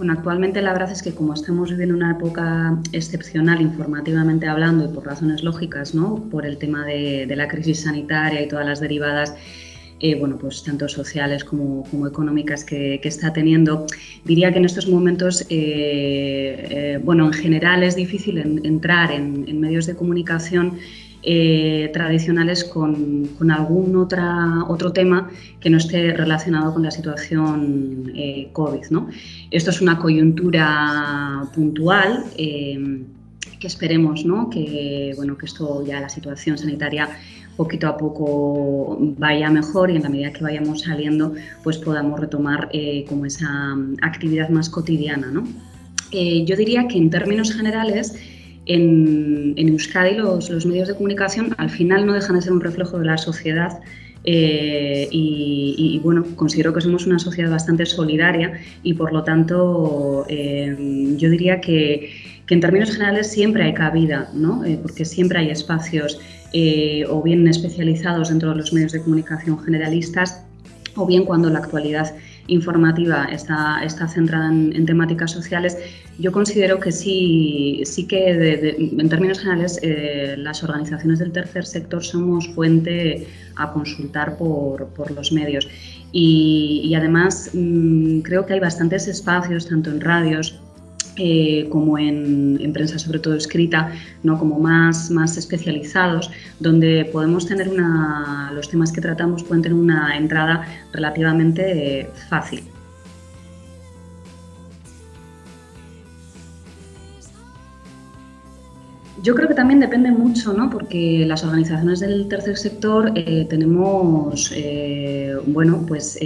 Bueno, actualmente la verdad es que como estamos viviendo una época excepcional informativamente hablando y por razones lógicas, ¿no? por el tema de, la crisis sanitaria y todas las derivadas, eh, bueno, pues tanto sociales como, económicas que, está teniendo, diría que en estos momentos, eh, eh, bueno, en general es difícil entrar en medios de comunicación eh, tradicionales con, algún otra, otro tema que no esté relacionado con la situación eh, COVID. ¿no? Esto es una coyuntura puntual eh, que esperemos ¿no? que, bueno, que esto ya la situación sanitaria poquito a poco vaya mejor y en la medida que vayamos saliendo pues podamos retomar como esa actividad más cotidiana. ¿no? yo diría que en términos generales en, Euskadi los, medios de comunicación al final no dejan de ser un reflejo de la sociedad eh, y, bueno, considero que somos una sociedad bastante solidaria y por lo tanto eh, yo diría que, en términos generales siempre hay cabida, ¿no? Eh, porque siempre hay espacios o bien especializados dentro de los medios de comunicación generalistas o bien cuando la actualidad informativa está, está centrada en, temáticas sociales, yo considero que sí, sí que en términos generales eh, las organizaciones del tercer sector somos fuente a consultar por, por los medios. Y, además mm, creo que hay bastantes espacios, tanto en radios eh, como en, prensa sobre todo escrita, ¿no? como más, más especializados, donde podemos tener una, los temas que tratamos pueden tener una entrada relativamente fácil. Yo creo que también depende mucho, ¿no? porque las organizaciones del tercer sector eh, tenemos, eh, bueno, pues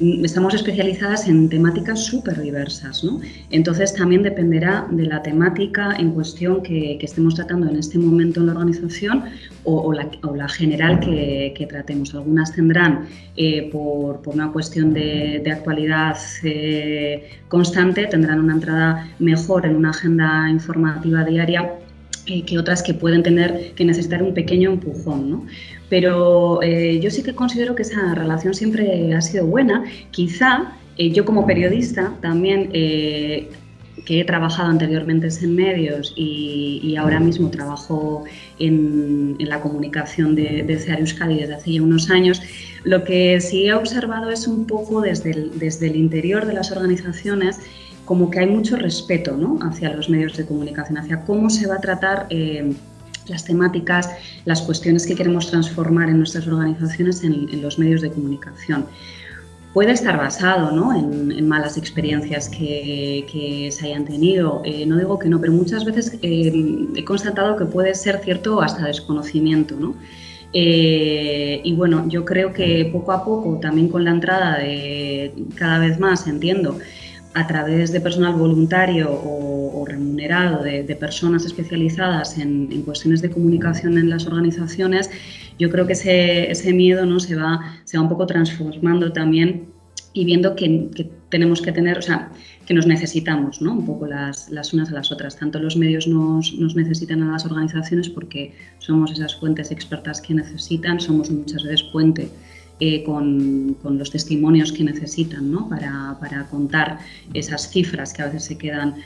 estamos especializadas en temáticas súper diversas, ¿no? Entonces también dependerá de la temática en cuestión que, estemos tratando en este momento en la organización o, la, general que, tratemos. Algunas tendrán, eh, por, una cuestión de, actualidad eh, constante, tendrán una entrada mejor en una agenda informativa diaria eh, que otras que pueden tener que necesitar un pequeño empujón. ¿no? Pero eh, yo sí que considero que esa relación siempre ha sido buena. Quizá eh, yo como periodista también, que he trabajado anteriormente en medios y, ahora mismo trabajo en, la comunicación de, de CEAR Euskadi desde hace ya unos años, lo que sí he observado es un poco desde desde el interior de las organizaciones como que hay mucho respeto ¿no? hacia los medios de comunicación, hacia cómo se va a tratar las temáticas, las cuestiones que queremos transformar en nuestras organizaciones en, los medios de comunicación. Puede estar basado ¿no? en, malas experiencias que, se hayan tenido, eh, no digo que no, pero muchas veces eh, he constatado que puede ser cierto hasta desconocimiento. ¿no? Eh, y bueno, yo creo que poco a poco, también con la entrada de cada vez más, entiendo, a través de personal voluntario o, remunerado de, personas especializadas en, cuestiones de comunicación en las organizaciones, yo creo que ese, miedo ¿no? se, va, se va un poco transformando también y viendo que, tenemos que tener, o sea, que nos necesitamos ¿no? un poco las, unas a las otras. Tanto los medios nos, nos, necesitan a las organizaciones porque somos esas fuentes expertas que necesitan, somos muchas veces fuente eh, con, los testimonios que necesitan ¿no? para, contar esas cifras que a veces se quedan,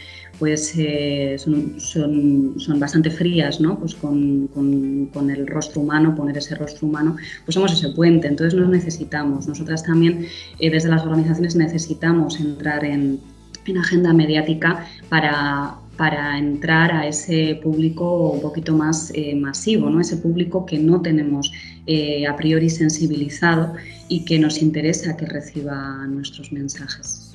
pues eh, son, son, bastante frías, ¿no? pues con, con, el rostro humano, poner ese rostro humano, pues somos ese puente, entonces nos necesitamos. Nosotras también eh, desde las organizaciones necesitamos entrar en, en agenda mediática para, para entrar a ese público un poquito más eh, masivo, ¿no? ese público que no tenemos eh, a priori sensibilizado y que nos interesa que reciba nuestros mensajes.